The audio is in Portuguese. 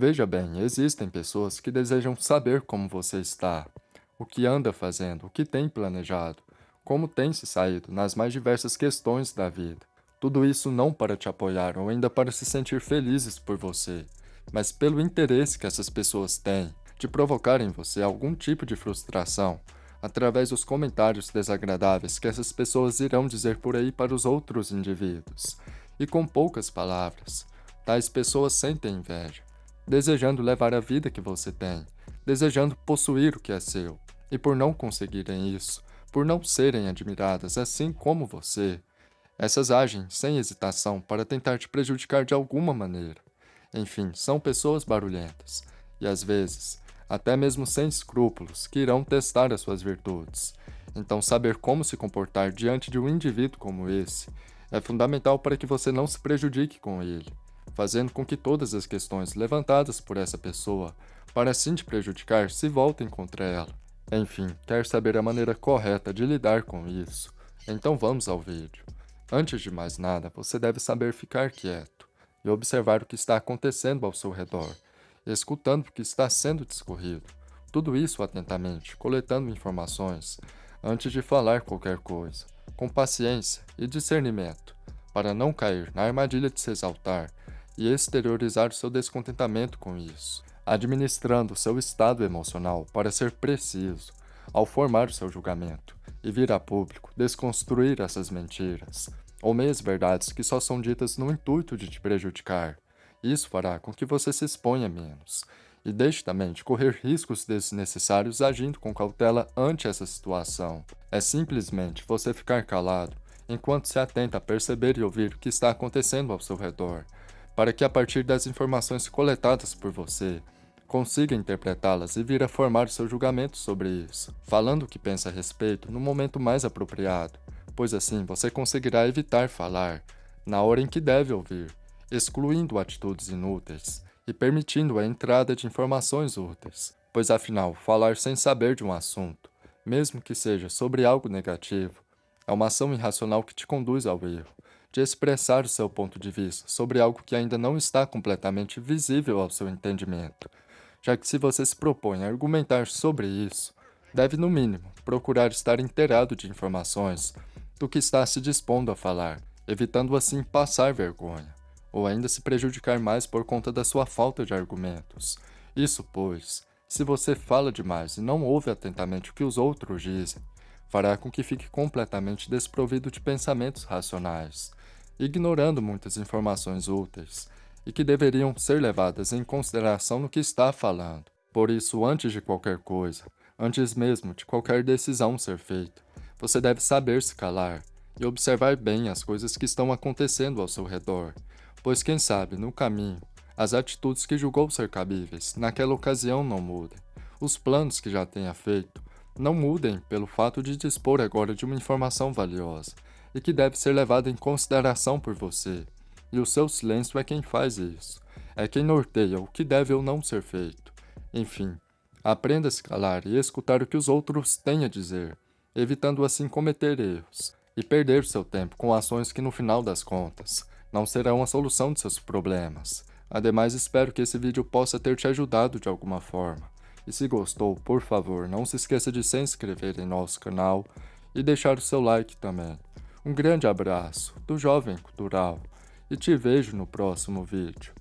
Veja bem, existem pessoas que desejam saber como você está, o que anda fazendo, o que tem planejado, como tem se saído nas mais diversas questões da vida. Tudo isso não para te apoiar ou ainda para se sentir felizes por você, mas pelo interesse que essas pessoas têm de provocar em você algum tipo de frustração através dos comentários desagradáveis que essas pessoas irão dizer por aí para os outros indivíduos. E com poucas palavras, tais pessoas sentem inveja, desejando levar a vida que você tem, desejando possuir o que é seu. E por não conseguirem isso, por não serem admiradas assim como você, essas agem sem hesitação para tentar te prejudicar de alguma maneira. Enfim, são pessoas barulhentas, e às vezes até mesmo sem escrúpulos, que irão testar as suas virtudes. Então, saber como se comportar diante de um indivíduo como esse é fundamental para que você não se prejudique com ele, fazendo com que todas as questões levantadas por essa pessoa para assim te prejudicar se voltem contra ela. Enfim, quer saber a maneira correta de lidar com isso? Então vamos ao vídeo. Antes de mais nada, você deve saber ficar quieto e observar o que está acontecendo ao seu redor, escutando o que está sendo discorrido. Tudo isso atentamente, coletando informações, antes de falar qualquer coisa, com paciência e discernimento, para não cair na armadilha de se exaltar e exteriorizar seu descontentamento com isso, administrando seu estado emocional para ser preciso ao formar seu julgamento e vir a público desconstruir essas mentiras, ou meias verdades que só são ditas no intuito de te prejudicar, isso fará com que você se exponha menos e deixe também de correr riscos desnecessários agindo com cautela ante essa situação. É simplesmente você ficar calado enquanto se atenta a perceber e ouvir o que está acontecendo ao seu redor, para que a partir das informações coletadas por você, consiga interpretá-las e vir a formar seu julgamento sobre isso, falando o que pensa a respeito no momento mais apropriado, pois assim você conseguirá evitar falar na hora em que deve ouvir, excluindo atitudes inúteis e permitindo a entrada de informações úteis, pois afinal, falar sem saber de um assunto, mesmo que seja sobre algo negativo, é uma ação irracional que te conduz ao erro, de expressar o seu ponto de vista sobre algo que ainda não está completamente visível ao seu entendimento, já que se você se propõe a argumentar sobre isso, deve no mínimo procurar estar inteirado de informações do que está se dispondo a falar, evitando assim passar vergonha ou ainda se prejudicar mais por conta da sua falta de argumentos. Isso, pois, se você fala demais e não ouve atentamente o que os outros dizem, fará com que fique completamente desprovido de pensamentos racionais, ignorando muitas informações úteis e que deveriam ser levadas em consideração no que está falando. Por isso, antes de qualquer coisa, antes mesmo de qualquer decisão ser feita, você deve saber se calar e observar bem as coisas que estão acontecendo ao seu redor, pois quem sabe, no caminho, as atitudes que julgou ser cabíveis naquela ocasião não mudem, os planos que já tenha feito não mudem pelo fato de dispor agora de uma informação valiosa e que deve ser levada em consideração por você, e o seu silêncio é quem faz isso, é quem norteia o que deve ou não ser feito. Enfim, aprenda a se calar e escutar o que os outros têm a dizer, evitando assim cometer erros e perder seu tempo com ações que no final das contas não serão a solução de seus problemas. Ademais, espero que esse vídeo possa ter te ajudado de alguma forma. E se gostou, por favor, não se esqueça de se inscrever em nosso canal e deixar o seu like também. Um grande abraço do Jovem Cultural e te vejo no próximo vídeo.